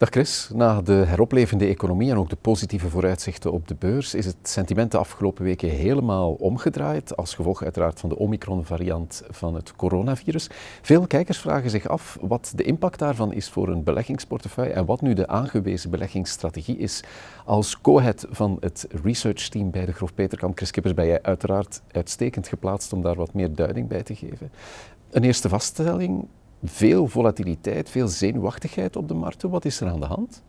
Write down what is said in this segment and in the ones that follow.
Dag Chris, na de heroplevende economie en ook de positieve vooruitzichten op de beurs is het sentiment de afgelopen weken helemaal omgedraaid, als gevolg uiteraard van de Omicron-variant van het coronavirus. Veel kijkers vragen zich af wat de impact daarvan is voor een beleggingsportefeuille en wat nu de aangewezen beleggingsstrategie is. Als co-head van het researchteam bij de Grof Peterkamp, Chris Kippers, ben jij uiteraard uitstekend geplaatst om daar wat meer duiding bij te geven. Een eerste vaststelling, veel volatiliteit, veel zenuwachtigheid op de markten. Wat is er aan de hand?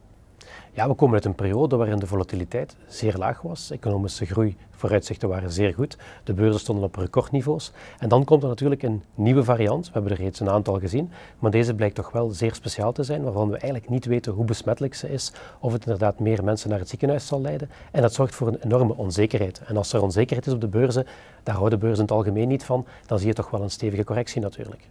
Ja, we komen uit een periode waarin de volatiliteit zeer laag was. Economische groei, vooruitzichten waren zeer goed. De beurzen stonden op recordniveaus. En dan komt er natuurlijk een nieuwe variant. We hebben er reeds een aantal gezien. Maar deze blijkt toch wel zeer speciaal te zijn, waarvan we eigenlijk niet weten hoe besmettelijk ze is. Of het inderdaad meer mensen naar het ziekenhuis zal leiden. En dat zorgt voor een enorme onzekerheid. En als er onzekerheid is op de beurzen, daar houden beurzen in het algemeen niet van, dan zie je toch wel een stevige correctie natuurlijk.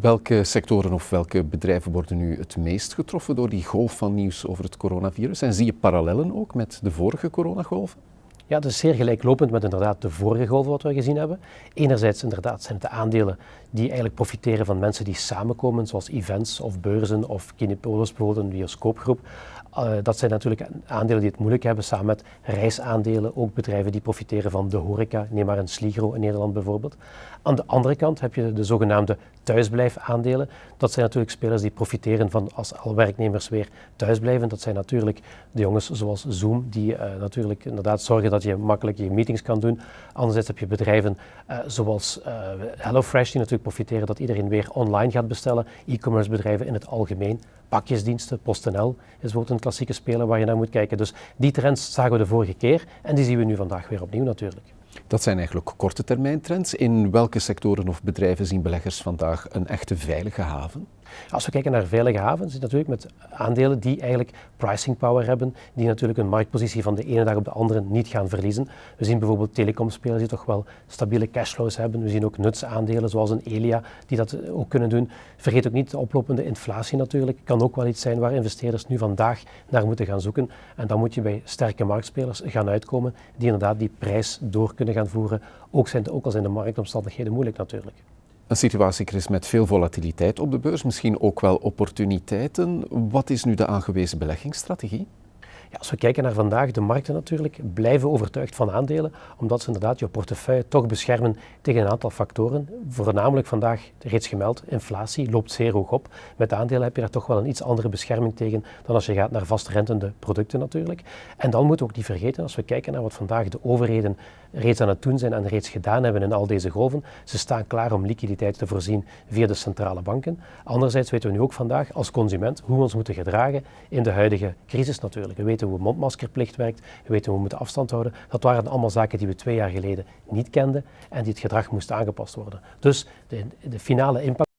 Welke sectoren of welke bedrijven worden nu het meest getroffen door die golf van nieuws over het coronavirus? En zie je parallellen ook met de vorige coronagolven? Ja, dat is zeer gelijklopend met inderdaad de vorige golf wat we gezien hebben. Enerzijds inderdaad zijn het de aandelen die eigenlijk profiteren van mensen die samenkomen, zoals events of beurzen of Kinepolis bijvoorbeeld, bioscoopgroep. Uh, dat zijn natuurlijk aandelen die het moeilijk hebben, samen met reisaandelen, ook bedrijven die profiteren van de horeca, neem maar een Sligro in Nederland bijvoorbeeld. Aan de andere kant heb je de zogenaamde thuisblijfaandelen. Dat zijn natuurlijk spelers die profiteren van als al werknemers weer thuisblijven. Dat zijn natuurlijk de jongens zoals Zoom, die uh, natuurlijk inderdaad zorgen dat je makkelijk je meetings kan doen. Anderzijds heb je bedrijven uh, zoals HelloFresh, die natuurlijk profiteren dat iedereen weer online gaat bestellen. E-commerce bedrijven in het algemeen. Pakjesdiensten, PostNL is bijvoorbeeld een klassieke speler waar je naar moet kijken. Dus die trends zagen we de vorige keer en die zien we nu vandaag weer opnieuw natuurlijk. Dat zijn eigenlijk korte termijn trends. In welke sectoren of bedrijven zien beleggers vandaag een echte veilige haven? Als we kijken naar veilige havens, is het natuurlijk met aandelen die eigenlijk pricing power hebben, die natuurlijk een marktpositie van de ene dag op de andere niet gaan verliezen. We zien bijvoorbeeld telecomspelers die toch wel stabiele cashflows hebben. We zien ook nutsaandelen zoals een Elia die dat ook kunnen doen. Vergeet ook niet de oplopende inflatie natuurlijk. Kan ook wel iets zijn waar investeerders nu vandaag naar moeten gaan zoeken. En dan moet je bij sterke marktspelers gaan uitkomen die inderdaad die prijs door kunnen gaan voeren. Ook, zijn, ook al zijn de marktomstandigheden moeilijk natuurlijk. Een situatie, Chris, met veel volatiliteit op de beurs, misschien ook wel opportuniteiten. Wat is nu de aangewezen beleggingsstrategie? Als we kijken naar vandaag, de markten natuurlijk blijven overtuigd van aandelen, omdat ze inderdaad je portefeuille toch beschermen tegen een aantal factoren. Voornamelijk vandaag reeds gemeld, inflatie loopt zeer hoog op. Met aandelen heb je daar toch wel een iets andere bescherming tegen dan als je gaat naar vastrentende producten natuurlijk. En dan moeten we ook niet vergeten, als we kijken naar wat vandaag de overheden reeds aan het doen zijn en reeds gedaan hebben in al deze golven, ze staan klaar om liquiditeit te voorzien via de centrale banken. Anderzijds weten we nu ook vandaag als consument hoe we ons moeten gedragen in de huidige crisis natuurlijk. We weten weten hoe mondmaskerplicht werkt, we weten hoe we moeten afstand houden. Dat waren allemaal zaken die we twee jaar geleden niet kenden en die het gedrag moesten aangepast worden. Dus de, de finale impact,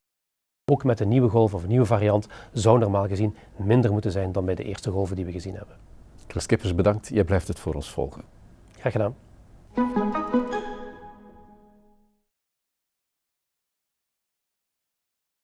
ook met een nieuwe golf of een nieuwe variant, zou normaal gezien minder moeten zijn dan bij de eerste golven die we gezien hebben. Chris Kippers, bedankt. Jij blijft het voor ons volgen. Graag gedaan.